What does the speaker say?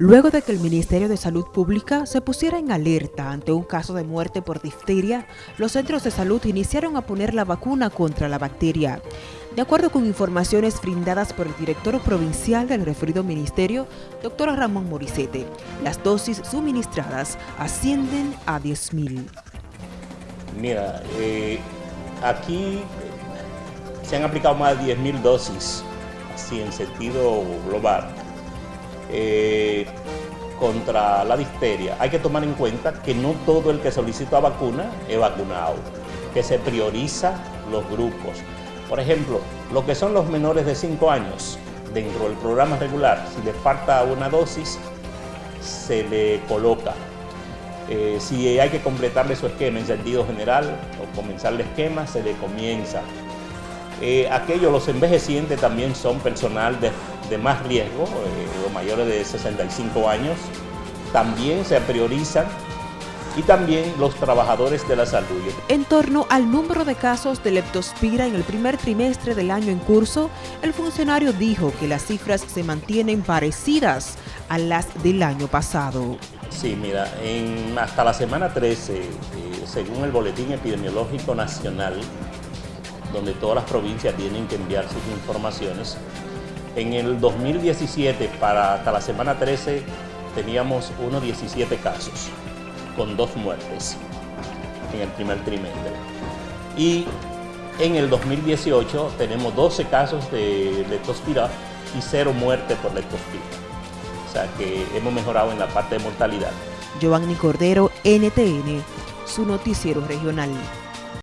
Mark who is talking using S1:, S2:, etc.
S1: Luego de que el Ministerio de Salud Pública se pusiera en alerta ante un caso de muerte por difteria, los centros de salud iniciaron a poner la vacuna contra la bacteria. De acuerdo con informaciones brindadas por el director provincial del referido ministerio, doctor Ramón Morisete, las dosis suministradas ascienden a 10.000.
S2: Mira, eh, aquí se han aplicado más de 10.000 dosis, así en sentido global eh, contra la difteria, hay que tomar en cuenta que no todo el que solicita vacuna es vacunado, que se prioriza los grupos. Por ejemplo, lo que son los menores de 5 años, dentro del programa regular, si le falta una dosis, se le coloca. Eh, si hay que completarle su esquema en sentido general o comenzar el esquema, se le comienza. Eh, aquellos, los envejecientes también son personal de de más riesgo, eh, los mayores de 65 años, también se priorizan y también los trabajadores de la salud.
S1: En torno al número de casos de leptospira en el primer trimestre del año en curso, el funcionario dijo que las cifras se mantienen parecidas a las del año pasado.
S2: Sí, mira, en, hasta la semana 13, eh, según el Boletín Epidemiológico Nacional, donde todas las provincias tienen que enviar sus informaciones, en el 2017, para hasta la semana 13, teníamos unos 17 casos, con dos muertes en el primer trimestre. Y en el 2018 tenemos 12 casos de leptospira y cero muertes por leptospira. O sea que hemos mejorado en la parte de mortalidad.
S1: Giovanni Cordero, NTN, su noticiero regional.